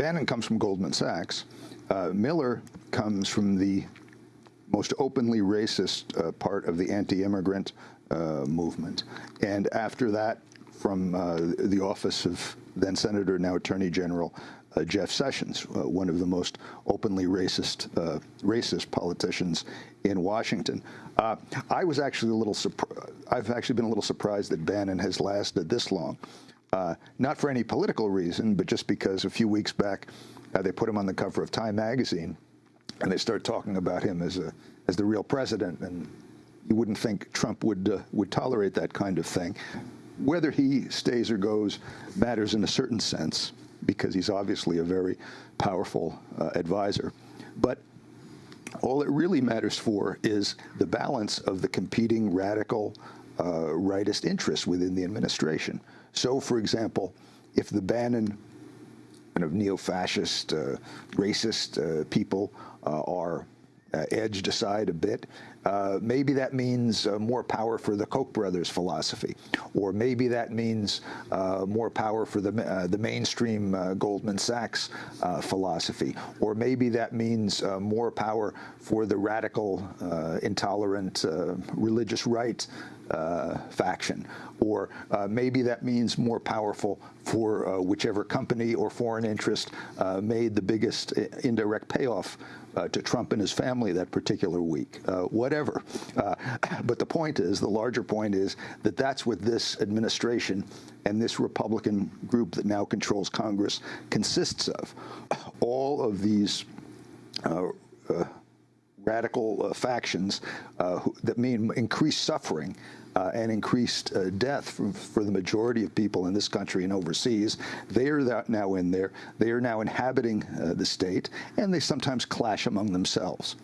Bannon comes from Goldman Sachs. Uh, Miller comes from the most openly racist uh, part of the anti-immigrant uh, movement. And after that, from uh, the office of then Senator, now Attorney General uh, Jeff Sessions, uh, one of the most openly racist racist politicians in Washington. I was actually a little. I've actually been a little surprised that Bannon has lasted this long. Uh, not for any political reason, but just because a few weeks back uh, they put him on the cover of Time magazine, and they start talking about him as a as the real president, and you wouldn't think Trump would uh, would tolerate that kind of thing. Whether he stays or goes matters in a certain sense because he's obviously a very powerful uh, advisor, but all it really matters for is the balance of the competing radical rightist interests within the administration. So, for example, if the Bannon kind of neo-fascist, uh, racist uh, people uh, are uh, edged aside a bit. Uh, maybe that means uh, more power for the Koch brothers philosophy, or maybe that means uh, more power for the uh, the mainstream uh, Goldman Sachs philosophy, or maybe that means more power for the radical, intolerant religious right faction. Or maybe that means more powerful for uh, whichever company or foreign interest made the biggest indirect payoff uh, to Trump and his family that particular week, uh, whatever. Uh, but the point is, the larger point is that that's what this administration and this Republican group that now controls Congress consists of. All of these uh, uh, radical uh, factions that mean increased suffering uh, and increased uh, death for, for, the majority of people in this country and overseas. They are now in there. They are now inhabiting uh, the state, and they sometimes clash among themselves.